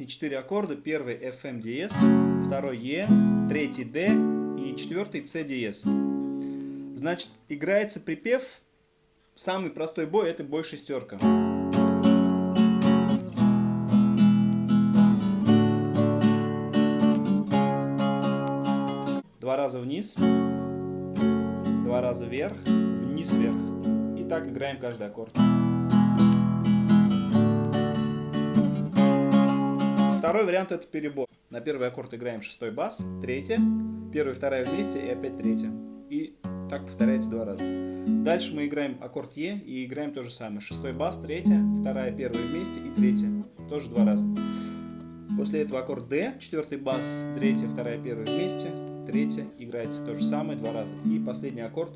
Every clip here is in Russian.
песни 4 аккорда. Первый FM второй E, третий D и четвертый диез. Значит, играется припев, самый простой бой это бой шестерка. Два раза вниз, два раза вверх, вниз, вверх. И так играем каждый аккорд. Второй вариант это перебор. На первый аккорд играем шестой бас, третья, первая, вторая вместе и опять третья. И так повторяется два раза. Дальше мы играем аккорд Е и играем то же самое. Шестой бас, третья, вторая, первая вместе и третья. Тоже два раза. После этого аккорд D, четвертый бас, третья, вторая, первая вместе, третья, играется то же самое два раза. И последний аккорд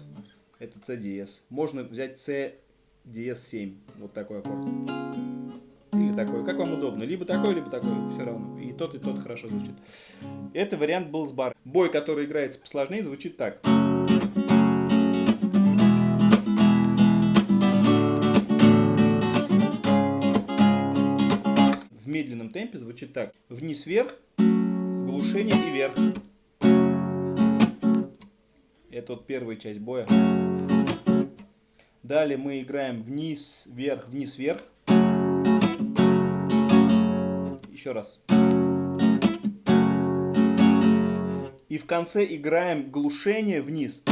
это C диез. Можно взять C диез 7, вот такой аккорд такой, как вам удобно, либо такой, либо такой, все равно. И тот, и тот хорошо звучит. Это вариант был с бар. Бой, который играется посложнее, звучит так. В медленном темпе звучит так. Вниз-вверх, глушение и вверх. Это вот первая часть боя. Далее мы играем вниз-вверх, вниз-вверх. Еще раз. И в конце играем глушение вниз.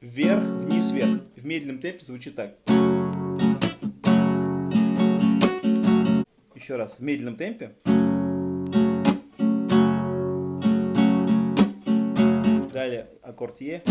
Вверх, вниз, вверх. В медленном темпе звучит так. Еще раз. В медленном темпе. Далее аккорд Е.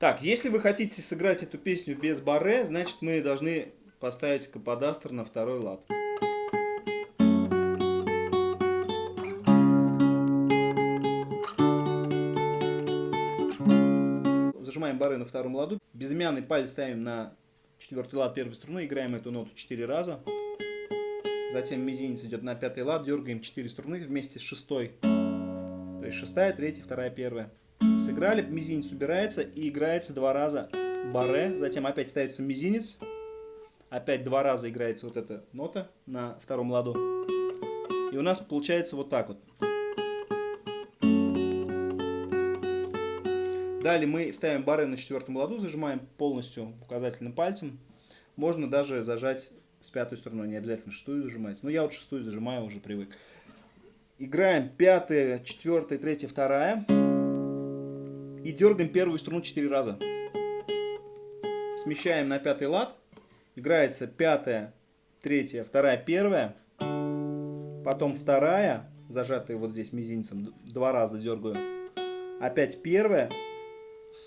Так, если вы хотите сыграть эту песню без баре, значит мы должны поставить каподастр на второй лад. Зажимаем баре на втором ладу. Безымянный палец ставим на четвертый лад первой струны, играем эту ноту 4 раза. Затем мизинец идет на пятый лад, дергаем 4 струны вместе с шестой. То есть шестая, третья, вторая, первая. Сыграли, мизинец убирается и играется два раза баре, затем опять ставится мизинец, опять два раза играется вот эта нота на втором ладу. И у нас получается вот так вот. Далее мы ставим баре на четвертом ладу, зажимаем полностью указательным пальцем. Можно даже зажать с пятой стороной, не обязательно шестую зажимать. Но я вот шестую зажимаю, уже привык. Играем пятая, четвертая, третья, вторая. И дергаем первую струну 4 раза. Смещаем на пятый лад. Играется пятая, третья, вторая, первая. Потом вторая, зажатая вот здесь мизинцем, два раза дергаю. Опять первая,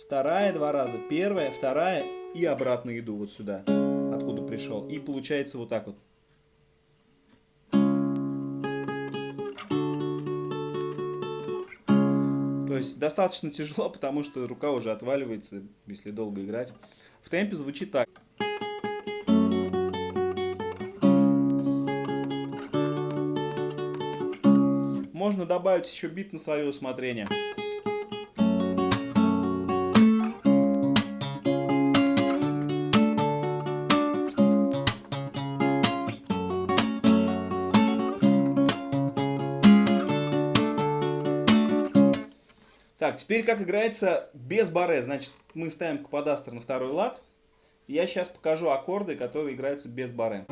вторая два раза, первая, вторая и обратно иду вот сюда, откуда пришел. И получается вот так вот. Есть достаточно тяжело, потому что рука уже отваливается, если долго играть. В темпе звучит так. Можно добавить еще бит на свое усмотрение. Так, теперь как играется без баре. Значит, мы ставим каподастр на второй лад. Я сейчас покажу аккорды, которые играются без баре.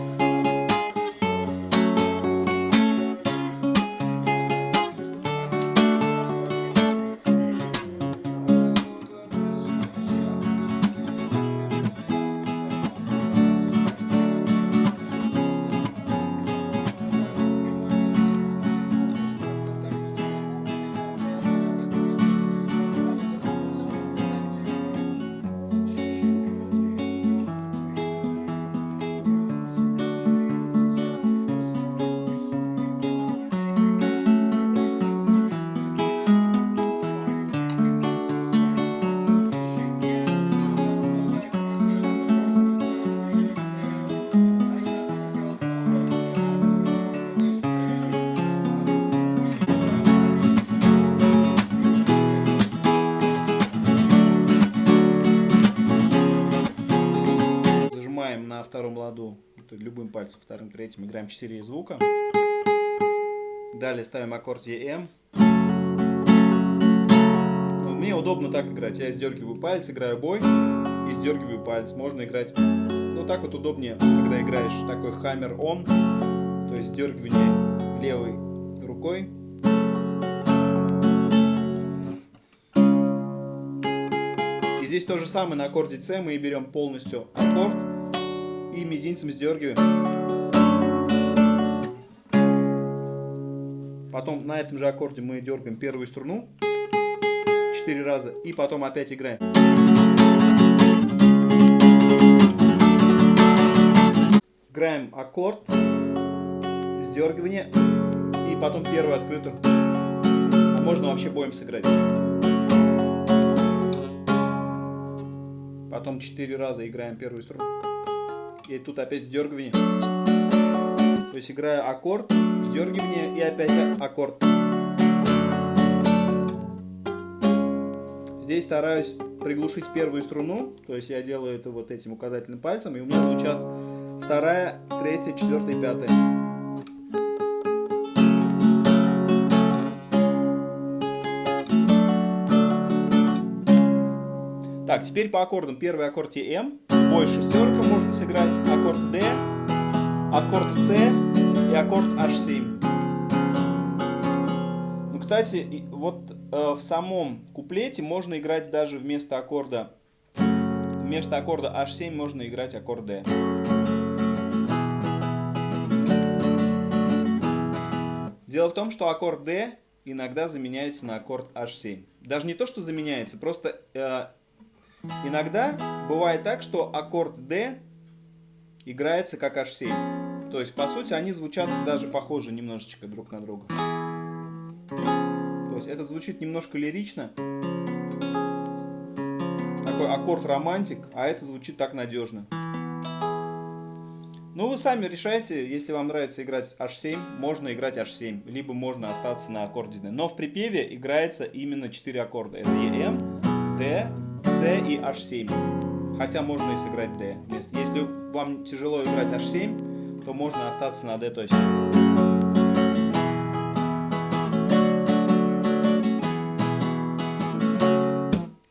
Любым пальцем, вторым, третьим, играем 4 звука. Далее ставим аккорд EM. Ну, мне удобно так играть. Я сдергиваю палец, играю бой и сдергиваю палец. Можно играть, ну так вот удобнее, когда играешь такой хаммер он, то есть сдергивание левой рукой. И здесь то же самое на аккорде C мы берем полностью аккорд и мизинцем сдергиваем. Потом на этом же аккорде мы дергаем первую струну 4 раза и потом опять играем. Играем аккорд, сдергивание и потом первую открытую. А можно вообще боем сыграть. Потом 4 раза играем первую струну. И тут опять сдергивание. То есть играю аккорд, сдергивание и опять аккорд. Здесь стараюсь приглушить первую струну, то есть я делаю это вот этим указательным пальцем, и у меня звучат вторая, третья, четвертая пятая. Так, теперь по аккордам. Первый аккорд М, бой шестерка сыграть, аккорд D, аккорд С и аккорд H7. Ну, кстати, вот э, в самом куплете можно играть даже вместо аккорда вместо аккорда H7 можно играть аккорд D. Дело в том, что аккорд D иногда заменяется на аккорд H7. Даже не то, что заменяется, просто э, иногда бывает так, что аккорд D играется как H7. То есть, по сути, они звучат даже похожи немножечко друг на друга. То есть, это звучит немножко лирично. Такой аккорд романтик, а это звучит так надежно. Ну, вы сами решайте, если вам нравится играть H7, можно играть H7, либо можно остаться на аккорде. Но в припеве играется именно 4 аккорда. Это EM, D, C и H7. Хотя можно и сыграть D. Если вам тяжело играть H7, то можно остаться на D, то есть...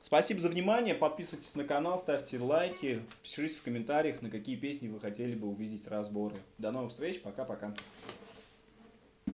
Спасибо за внимание, подписывайтесь на канал, ставьте лайки, пишите в комментариях, на какие песни вы хотели бы увидеть разборы. До новых встреч, пока-пока.